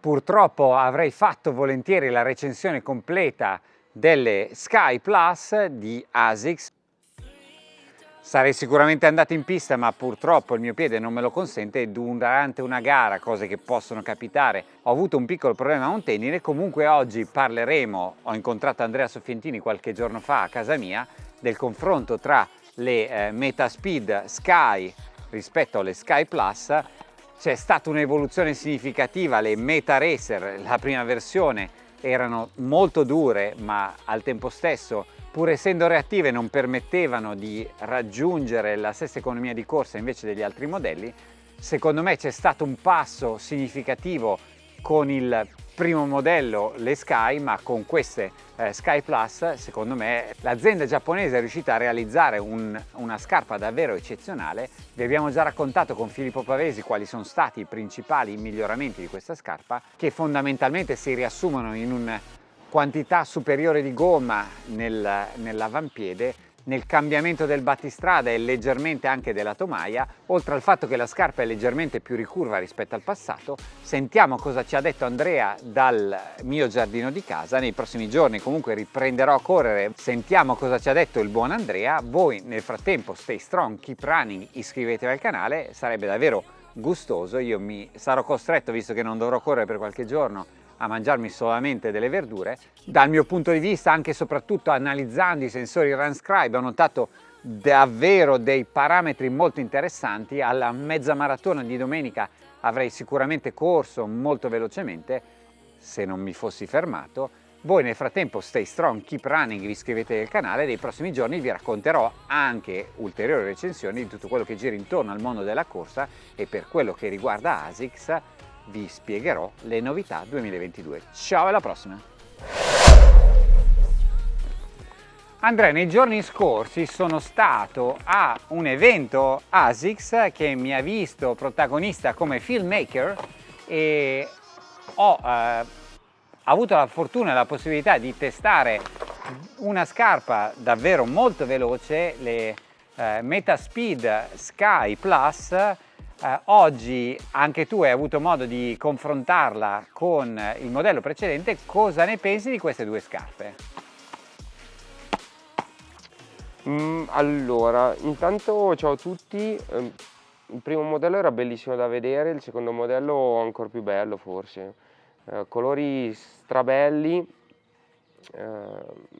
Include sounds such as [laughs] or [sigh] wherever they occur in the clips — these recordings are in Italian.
Purtroppo avrei fatto volentieri la recensione completa delle Sky Plus di ASICS. Sarei sicuramente andato in pista ma purtroppo il mio piede non me lo consente durante una gara, cose che possono capitare, ho avuto un piccolo problema a un tendine. Comunque oggi parleremo, ho incontrato Andrea Soffientini qualche giorno fa a casa mia, del confronto tra le eh, Metaspeed Sky rispetto alle Sky Plus c'è stata un'evoluzione significativa, le Meta Racer, la prima versione, erano molto dure ma al tempo stesso pur essendo reattive non permettevano di raggiungere la stessa economia di corsa invece degli altri modelli. Secondo me c'è stato un passo significativo con il primo modello, le Sky, ma con queste eh, Sky Plus, secondo me, l'azienda giapponese è riuscita a realizzare un, una scarpa davvero eccezionale. Vi abbiamo già raccontato con Filippo Pavesi quali sono stati i principali miglioramenti di questa scarpa, che fondamentalmente si riassumono in una quantità superiore di gomma nel, nell'avampiede nel cambiamento del battistrada e leggermente anche della tomaia, oltre al fatto che la scarpa è leggermente più ricurva rispetto al passato, sentiamo cosa ci ha detto Andrea dal mio giardino di casa, nei prossimi giorni comunque riprenderò a correre, sentiamo cosa ci ha detto il buon Andrea, voi nel frattempo stay strong, keep running, iscrivetevi al canale, sarebbe davvero gustoso, io mi sarò costretto, visto che non dovrò correre per qualche giorno, a mangiarmi solamente delle verdure. Dal mio punto di vista, anche e soprattutto analizzando i sensori RunScribe, ho notato davvero dei parametri molto interessanti. Alla mezza maratona di domenica avrei sicuramente corso molto velocemente se non mi fossi fermato. Voi nel frattempo stay strong, keep running, vi iscrivete al canale, nei prossimi giorni vi racconterò anche ulteriori recensioni di tutto quello che gira intorno al mondo della corsa e per quello che riguarda ASICS vi spiegherò le novità 2022. Ciao alla prossima! Andrea, nei giorni scorsi sono stato a un evento ASICS che mi ha visto protagonista come filmmaker e ho eh, avuto la fortuna e la possibilità di testare una scarpa davvero molto veloce, le eh, Metaspeed Sky Plus eh, oggi anche tu hai avuto modo di confrontarla con il modello precedente, cosa ne pensi di queste due scarpe? Mm, allora, intanto ciao a tutti, ehm, il primo modello era bellissimo da vedere, il secondo modello ancora più bello forse, eh, colori strabelli, eh,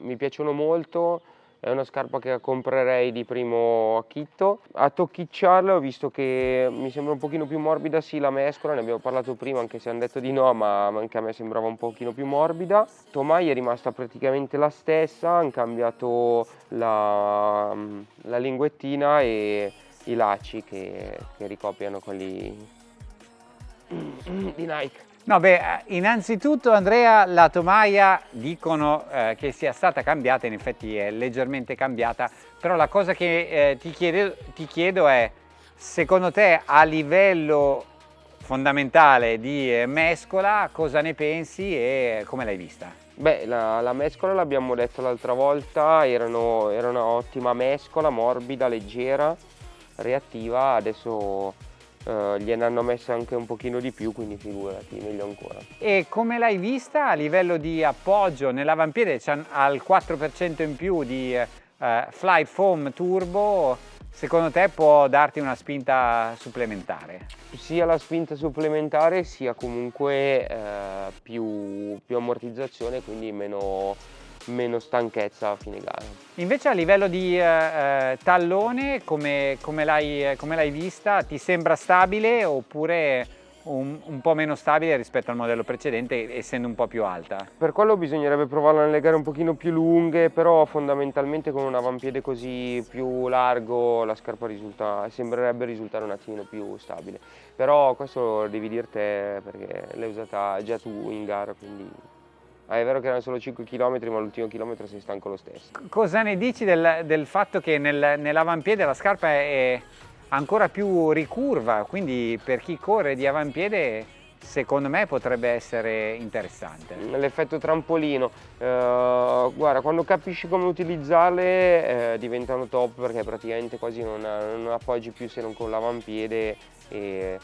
mi piacciono molto, è una scarpa che comprerei di primo acchitto. A tocchicciarla ho visto che mi sembra un pochino più morbida, sì la mescola, ne abbiamo parlato prima anche se hanno detto di no, ma anche a me sembrava un pochino più morbida. Tomai è rimasta praticamente la stessa, hanno cambiato la, la linguettina e i lacci che, che ricopiano quelli di Nike. No, beh, innanzitutto Andrea, la tomaia dicono eh, che sia stata cambiata, in effetti è leggermente cambiata, però la cosa che eh, ti, chiedo, ti chiedo è, secondo te a livello fondamentale di eh, mescola, cosa ne pensi e come l'hai vista? Beh, la, la mescola l'abbiamo detto l'altra volta, era un'ottima mescola, morbida, leggera, reattiva, adesso uh, gliene hanno messo anche un pochino di più, quindi figurati, meglio ancora. E come l'hai vista a livello di appoggio nell'avampiede? C'ha il 4% in più di uh, Flight Foam Turbo, secondo te può darti una spinta supplementare? Sia la spinta supplementare sia comunque eh, più, più ammortizzazione, quindi meno, meno stanchezza a fine gara. Invece a livello di eh, eh tallone come, come l'hai vista? Ti sembra stabile oppure un, un, po' meno stabile rispetto al modello precedente essendo un po' più alta? Per quello bisognerebbe provarla nelle gare un pochino più lunghe però fondamentalmente con un avampiede così più largo la scarpa risulta, sembrerebbe risultare un attimino più stabile però questo lo devi dir te perché l'hai usata già tu in gara quindi Ah, è vero che erano solo 5 km, ma l'ultimo chilometro sei stanco lo stesso. Cosa ne dici del, del fatto che nel, nell'avampiede la scarpa è ancora più ricurva, quindi per chi corre di avampiede secondo me potrebbe essere interessante. L'effetto trampolino, eh, guarda quando capisci come utilizzarle eh, diventano top perché praticamente quasi non, non, appoggi più se non con l'avampiede e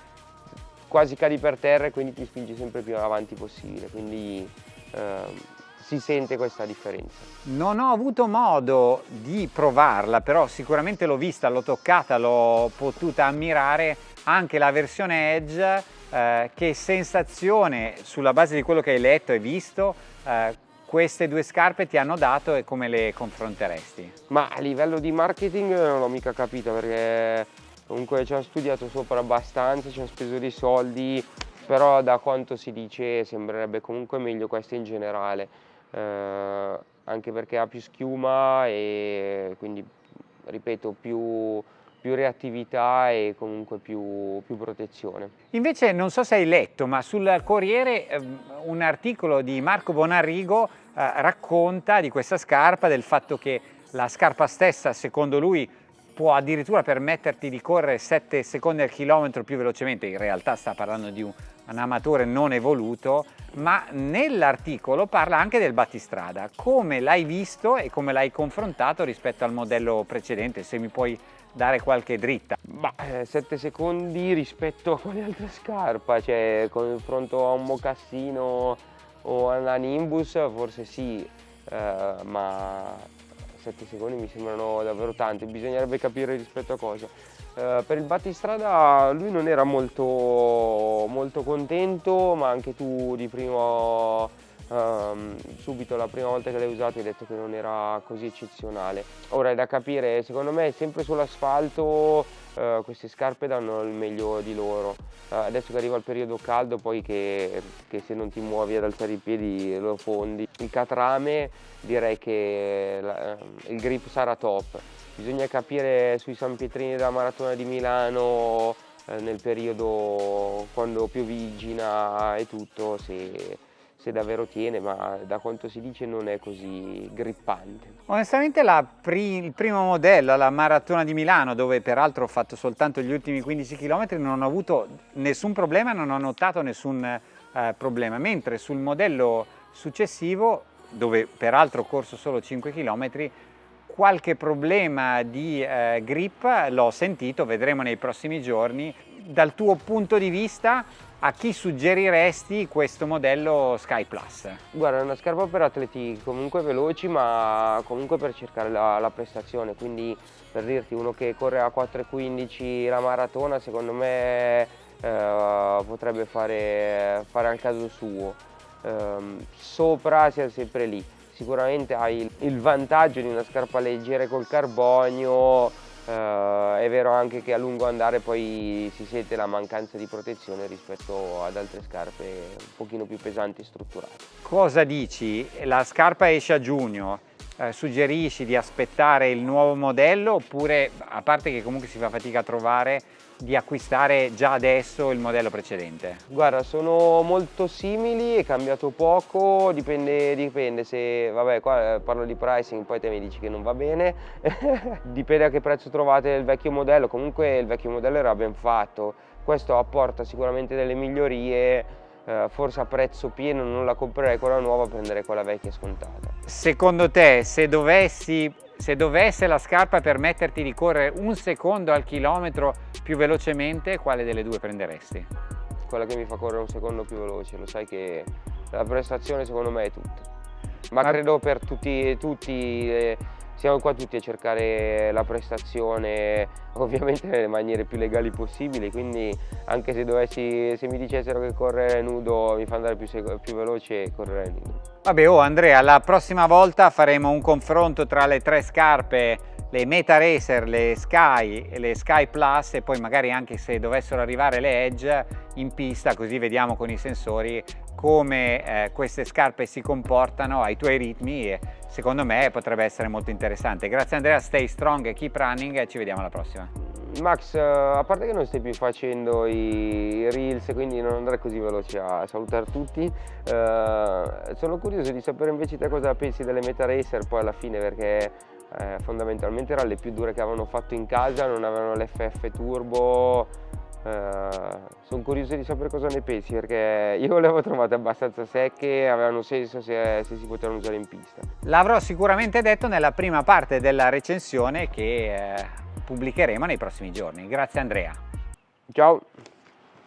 quasi cadi per terra e quindi ti spingi sempre più avanti possibile, quindi eh, si sente questa differenza. Non ho avuto modo di provarla, però sicuramente l'ho vista, l'ho toccata, l'ho potuta ammirare anche la versione Edge, eh, che sensazione sulla base di quello che hai letto e visto eh, queste due scarpe ti hanno dato e come le confronteresti? Ma a livello di marketing non l'ho mica capito perché comunque ci hanno studiato sopra abbastanza, ci hanno speso dei soldi, però da quanto si dice sembrerebbe comunque meglio questa in generale eh, anche perché ha più schiuma e quindi ripeto più, più reattività e comunque più, più, protezione. Invece non so se hai letto ma sul Corriere eh, un articolo di Marco Bonarrigo eh, racconta di questa scarpa, del fatto che la scarpa stessa secondo lui può addirittura permetterti di correre 7 secondi al chilometro più velocemente, in realtà sta parlando di un, un amatore non evoluto, ma nell'articolo parla anche del battistrada, come l'hai visto e come l'hai confrontato rispetto al modello precedente, se mi puoi dare qualche dritta. Ma 7 eh, secondi rispetto a quale altra scarpa, cioè confronto a un mocassino o a una Nimbus forse sì, eh, ma 7 secondi mi sembrano davvero tanti, bisognerebbe capire rispetto a cosa. Uh, per il battistrada lui non era molto, molto contento, ma anche tu di primo um, subito la prima volta che l'hai usato hai detto che non era così eccezionale. Ora è da capire, secondo me sempre sull'asfalto uh, queste scarpe danno il meglio di loro. Uh, adesso che arriva il periodo caldo poi che, che, se non ti muovi ad alzare i piedi lo fondi. Il catrame direi che la, il grip sarà top. Bisogna capire sui San Pietrini della Maratona di Milano eh, nel periodo quando piovigina e tutto se se davvero tiene, ma da quanto si dice non è così grippante. Onestamente pri il primo modello, la Maratona di Milano, dove peraltro ho fatto soltanto gli ultimi 15 km, non ho avuto nessun problema, non ho notato nessun eh, problema, mentre sul modello successivo, dove peraltro ho corso solo 5 km, qualche problema di eh, grip l'ho sentito, vedremo nei prossimi giorni. Dal tuo punto di vista a chi suggeriresti questo modello Sky Plus? Guarda, è una scarpa per atleti comunque veloci ma comunque per cercare la, la prestazione, quindi per dirti uno che corre a 4.15 la maratona secondo me eh, potrebbe fare, fare, al caso suo. Eh, sopra siamo sempre lì, sicuramente hai il, il vantaggio di una scarpa leggera col carbonio, Uh, è vero anche che a lungo andare poi si sente la mancanza di protezione rispetto ad altre scarpe un pochino più pesanti e strutturate. Cosa dici? La scarpa esce a giugno, eh, suggerisci di aspettare il nuovo modello oppure, a parte che comunque si fa fatica a trovare, di acquistare già adesso il modello precedente? Guarda, sono molto simili, è cambiato poco, dipende, dipende se, vabbè qua eh, parlo di pricing, poi te mi dici che non va bene, [laughs] dipende a che prezzo trovate il vecchio modello, comunque il vecchio modello era ben fatto, questo apporta sicuramente delle migliorie, eh, forse a prezzo pieno non la comprerei quella nuova, prenderei quella vecchia scontata. Secondo te, se dovessi se dovesse la scarpa permetterti di correre un secondo al chilometro più velocemente, quale delle due prenderesti? Quella che mi fa correre un secondo più veloce, lo sai che la prestazione secondo me è tutto. Ma, Ma... credo per tutti, tutti eh, siamo qua tutti a cercare la prestazione [laughs] ovviamente nelle maniere più legali possibili quindi anche se, dovessi, se mi dicessero che correre nudo mi fa andare più, più veloce correre nudo. Vabbè oh Andrea la prossima volta faremo un confronto tra le tre scarpe le Meta Racer, le Sky e le Sky Plus e poi magari anche se dovessero arrivare le Edge in pista così vediamo con i sensori come eh, queste scarpe si comportano ai tuoi ritmi e secondo me potrebbe essere molto interessante. Grazie Andrea, stay strong, keep running e ci vediamo alla prossima. Max, a parte che non stai più facendo i reels, quindi non andrai così veloce a salutare tutti, eh, sono curioso di sapere invece te cosa pensi delle Meta Racer poi alla fine perché eh, fondamentalmente erano le più dure che avevano fatto in casa, non avevano l'FF turbo, Uh, sono curioso di sapere cosa ne pensi perché io le avevo trovate abbastanza secche, avevano senso se, se si potevano usare in pista. L'avrò sicuramente detto nella prima parte della recensione che eh, pubblicheremo nei prossimi giorni. Grazie Andrea. Ciao.